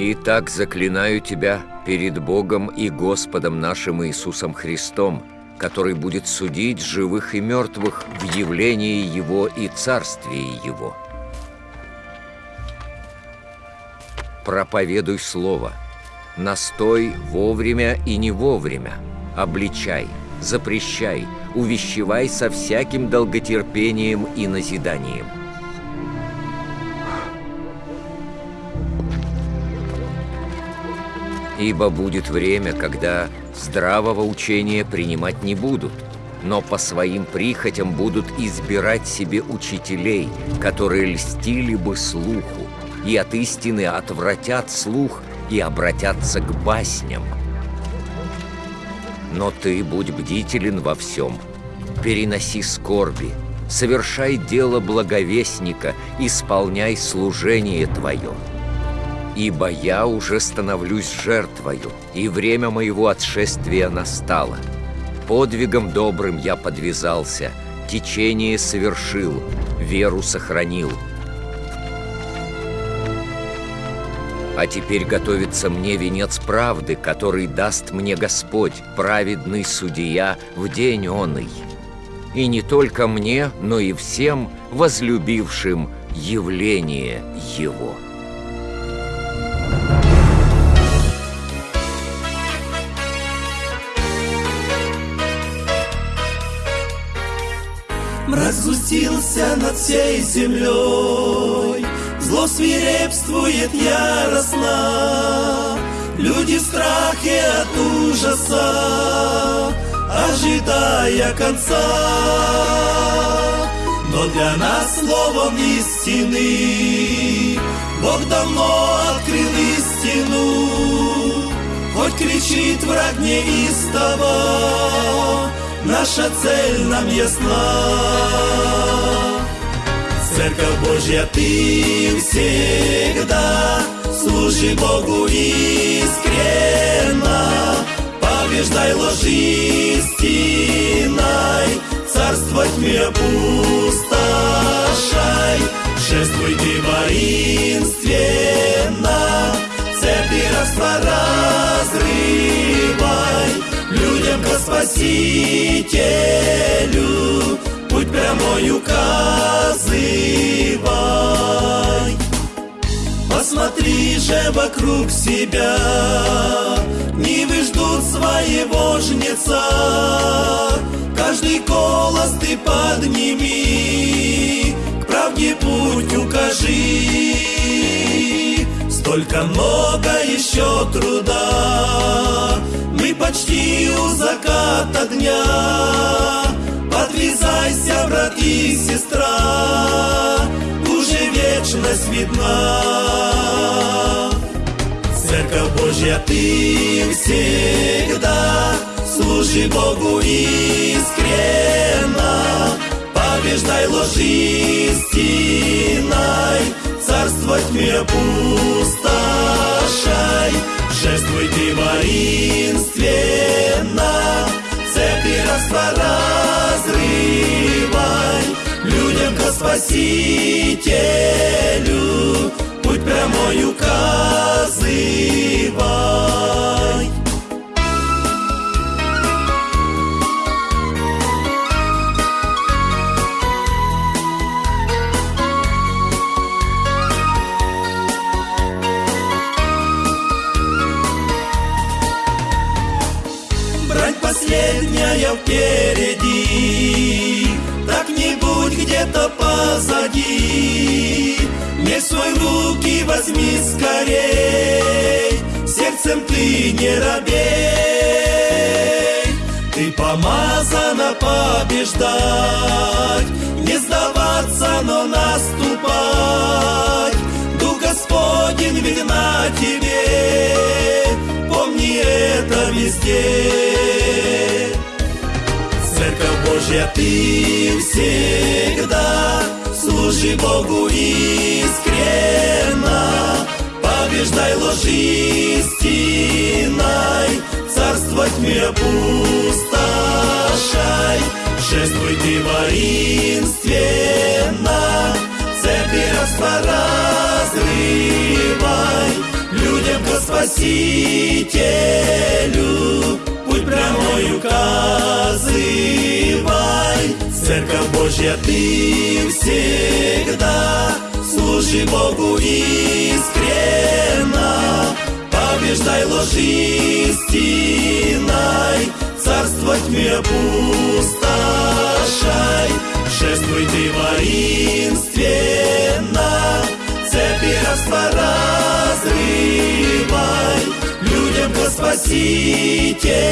Итак, заклинаю тебя перед Богом и Господом нашим Иисусом Христом, который будет судить живых и мертвых в явлении Его и Царствии Его. Проповедуй Слово, настой вовремя и не вовремя, обличай, запрещай, увещевай со всяким долготерпением и назиданием. Ибо будет время, когда здравого учения принимать не будут, но по своим прихотям будут избирать себе учителей, которые льстили бы слуху, и от истины отвратят слух и обратятся к басням. Но ты будь бдителен во всем, переноси скорби, совершай дело благовестника, исполняй служение твое. Ибо я уже становлюсь жертвою, и время моего отшествия настало. Подвигом добрым я подвязался, течение совершил, веру сохранил. А теперь готовится мне венец правды, который даст мне Господь, праведный судья, в день оный. И не только мне, но и всем возлюбившим явление Его». Мрак сгустился над всей землей, Зло свирепствует яростно, Люди в страхе от ужаса, Ожидая конца. Но для нас словом истины Бог давно открыл истину, Хоть кричит враг неистово, наша цель нам ясна. Церковь Божья, ты всегда служи Богу искренно, побеждай ложь истиной, царство тьме опустошай, Спасителю Путь прямой указывай. Посмотри же вокруг себя Нивы ждут своего жнеца. Каждый голос ты подними К правде путь укажи. Столько много еще труда почти у заката дня Подвязайся, брат и сестра Уже вечность видна. Церковь Божья, ты всегда Служи Богу искренно. Побеждай ложь истиной Царство тьме опустошай Шествуй ты воинственно Цепи разрывай. Людям ко Спасителю Путь прямой указывай последняя впереди. Так не будь где-то позади. Не свой руки возьми скорей. Сердцем ты не робей. Ты помазана побеждать. Не сдаваться, но наступать. Дух Господень видна тебе. Помни это везде Божья, ты всегда Служи Богу искренно. Побеждай ложь истиной Царство тьме опустошай. Шествуй ты воинственно Цепи разрывай Людям Спасителю, путь прямой указывай. Церковь Божья, ты всегда служи Богу искренно, побеждай ложь истиной, царство тьме опустошай. Шествуй ты воинственно, цепи рабства разрывай, людям ко Спасителю